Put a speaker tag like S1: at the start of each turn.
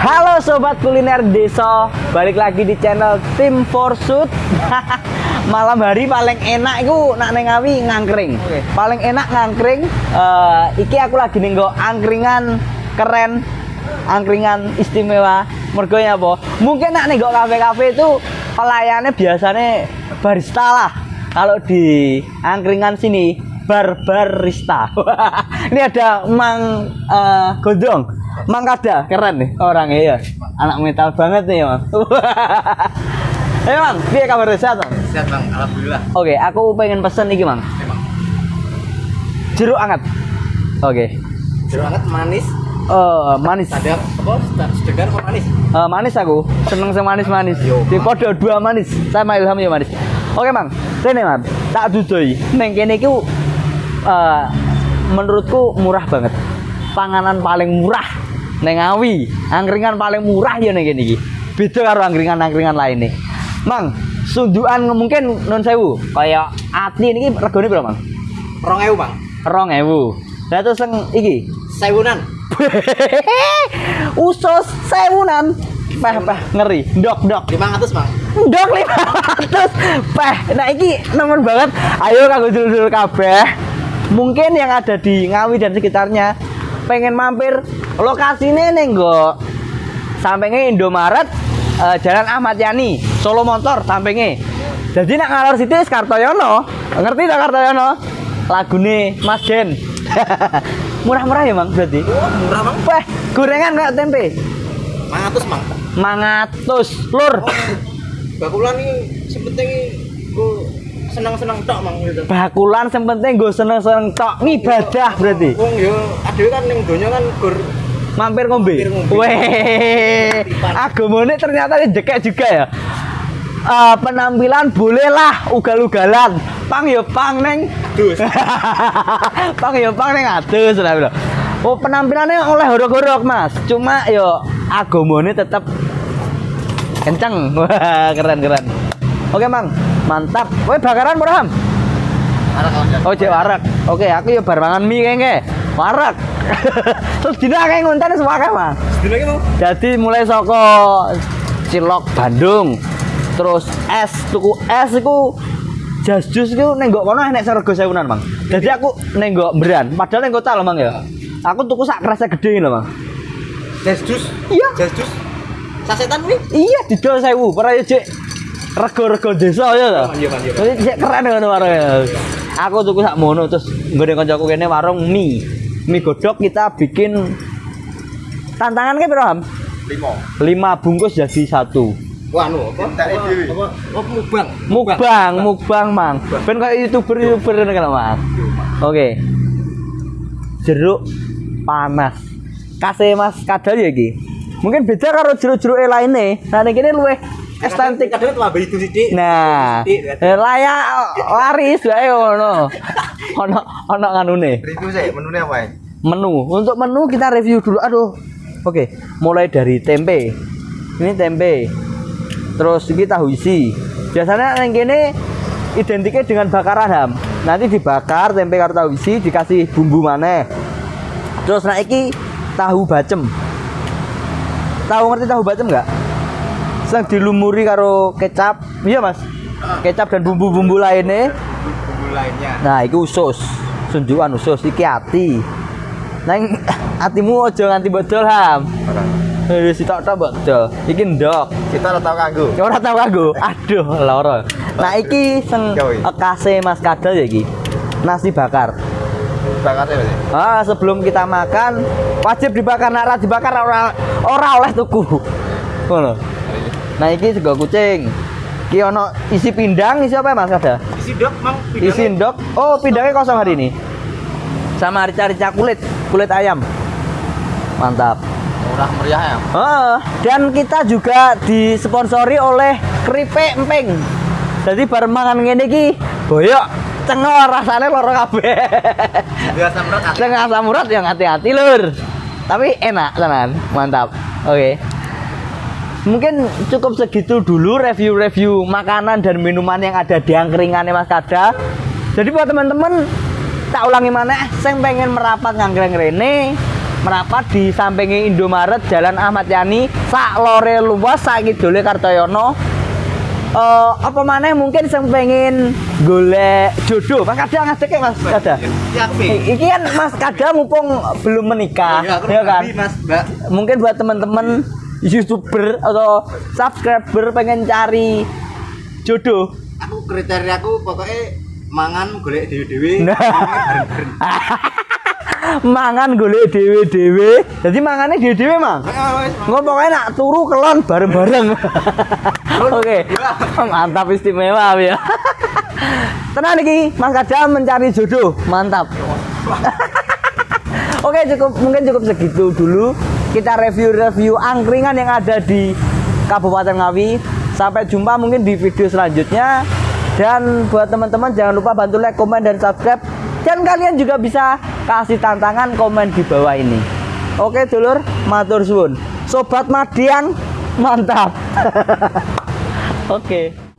S1: Halo sobat kuliner desa, balik lagi di channel Tim Forsut. Malam hari paling enak itu nak neng Ngawi ngangkring.
S2: Oke.
S1: Paling enak ngangkring. eh, iki aku lagi nenggo angkringan keren, angkringan istimewa. Mergo ya apa? Mungkin nak nenggo kafe-kafe itu pelayannya biasanya barista lah. Kalau di angkringan sini bar barista. Ini ada Mang eh, Gondong. Mang Kada, keren nih orangnya ya. Anak metal banget nih, Mang. Eh, Mang, piye kabar sehat, Mang?
S2: Sehat bang, alhamdulillah.
S1: Oke, aku pengen pesen iki, Mang. Jeruk anget. Oke.
S2: Jeruk hangat manis.
S1: Eh, manis.
S2: Ada apa? Sedegar apa manis?
S1: Eh, manis aku. Seneng sing manis-manis. Di podo dua manis. Sama Ilham ya manis. Oke, Mang. Rene, Mang. Tak dudoi. Neng kene iki eh, menurutku murah banget. Panganan paling murah neng Ngawi. Angkringan paling murah ya neng iki. Beda karo angkringan-angkringan lainnya. Mang, sundukan mungkin non sewu kayak ati ini regane berapa, Mang?
S2: Rong ewu bang.
S1: Rong ewu. Lah terus yang iki
S2: Sewunan.
S1: usus sewunan peh peh ngeri dok dok
S2: Lima ratus bang.
S1: dok lima ratus peh nah iki nemen banget ayo kanggo dulur kabeh mungkin yang ada di Ngawi dan sekitarnya pengen mampir lokasinya nih go sampingnya Indomaret eh, Jalan Ahmad Yani Solo Motor sampingnya jadi nak ngalor situ Kartoyono ngerti tak Kartoyono lagune Mas Den murah-murah ya bang berarti
S2: Oh, murah bang.
S1: Wah, gorengan kayak tempe.
S2: Lima ratus bang.
S1: Mangatus lur.
S2: Oh, bakulan ini sepenting senang-senang tok bang gitu.
S1: Bakulan sing penting gue seneng-seneng tok ngibadah berarti.
S2: Wong yo, ada kan yang donya kan gur
S1: Mampir ngombe. Weh. Agamane ternyata jekek juga ya. Eh, penampilan bolehlah ugal-ugalan. Pang ya pang neng.
S2: dus.
S1: pang ya pang neng adus lah bro. Oh penampilannya oleh horok-horok mas. Cuma yo agamane tetap kenceng. Wah keren keren. Oke mang, mantap. Woi bakaran murah Ham? Oh cek warak. Oke aku ya bar mangan mie kayaknya. Warak. Terus dina kayak ngonten semua kan
S2: bang.
S1: Jadi mulai soko Cilok Bandung, terus es tuku es iku jas jus iku nenggok kono enek serego sewunan, Bang. Jadi aku nenggok beran, padahal nenggok tal, Bang ya. Aku tuku sak kerasa gede lho, Bang.
S2: Jas jus.
S1: Iya.
S2: Jas jus. Sasetan nih.
S1: Iya, didol sewu, para ya cek rego-rego desa ya to.
S2: Iya bang, iya
S1: cek keren ngono warungnya. Aku tuku sak mono terus nggone kancaku kene warung mie. Mie godok kita bikin tantangan ke piro, Ham?
S2: Lima.
S1: 5 bungkus jadi satu.
S2: Wah, anu apa? Apa? Apa? Apa mukbang?
S1: mukbang mukbang mang ben kayak youtuber youtuber kan mang oke jeruk panas kasih mas kadal ya iki mungkin beda karo jeruk-jeruk lainnya nah ini kini luweh estetik.
S2: Kadang tuh itu sih.
S1: nah eh, layak laris wae ono ono ono nganune.
S2: Review sih, menunya apa ya?
S1: menu. Untuk menu kita review dulu. Aduh. Oke mulai dari tempe. Ini tempe. Terus ini tahu isi. Biasanya yang gini identiknya dengan bakaran ham nanti dibakar tempe karo tahu isi dikasih bumbu mana terus nah iki tahu bacem. Tahu ngerti tahu bacem nggak sedang dilumuri karo kecap iya mas kecap dan bumbu-bumbu lainnya
S2: Bumbu lainnya.
S1: Nah, itu usus. Sundukan usus iki ati. Nang atimu aja nganti bodol, Ham. Wis sitok-tok bodol. Iki ndok.
S2: Kita udah tahu kanggo.
S1: Ora tau kanggo. Aduh, lara. Nah, iki sing
S2: Gawe.
S1: ekase Mas Kadal ya iki. Nasi bakar.
S2: Bakarnya berarti.
S1: Ah, sebelum kita makan wajib dibakar nek ora dibakar ora ora oleh tuku. Ngono. Nah, iki sego kucing. Iki ono isi pindang, isi apa Mas ada?
S2: Isi dok, mang.
S1: Isi ndok. Oh, pindangnya kosong hari ini. Sama rica-rica kulit, kulit ayam. Mantap.
S2: Murah meriah ya.
S1: Ah, dan kita juga disponsori oleh Keripik Emping. Jadi bareng mangan ngene iki, boyok cengol rasanya loro kabeh.
S2: Murah.
S1: Tengah asam urat yang hati-hati lur. Tapi enak tenan, mantap. Oke. Mungkin cukup segitu dulu review-review makanan dan minuman yang ada di angkringannya Mas Kada. Jadi buat teman-teman tak ulangi mana, saya pengen merapat ngangkring rene merapat di sampingnya Indomaret Jalan Ahmad Yani sak lore luas sak kidule Kartoyono. Eh, apa mana mungkin yang pengen golek jodoh. Mas Kada ngadek ya Mas Kada?
S2: Ya,
S1: I- Iki kan Mas Kada mumpung belum menikah
S2: Iya, aku
S1: ya kan?
S2: Mas, Mbak.
S1: mungkin buat teman-teman youtuber atau subscriber pengen cari jodoh.
S2: Aku kriteria aku pokoknya mangan golek dewe-dewe.
S1: Nah.
S2: bareng-bareng.
S1: mangan golek dewe-dewe. Jadi mangannya dewe-dewe mang?
S2: Ah, wes,
S1: nggak pokoknya nak turu kelon bareng-bareng. Oke. Mantap istimewa ya. Tenang nih Mas Kada mencari jodoh. Mantap. Oke cukup mungkin cukup segitu dulu kita review-review angkringan yang ada di Kabupaten Ngawi. Sampai jumpa mungkin di video selanjutnya. Dan buat teman-teman jangan lupa bantu like, komen dan subscribe. Dan kalian juga bisa kasih tantangan komen di bawah ini. Oke dulur, matur suwun. Sobat Madiang, mantap. Oke.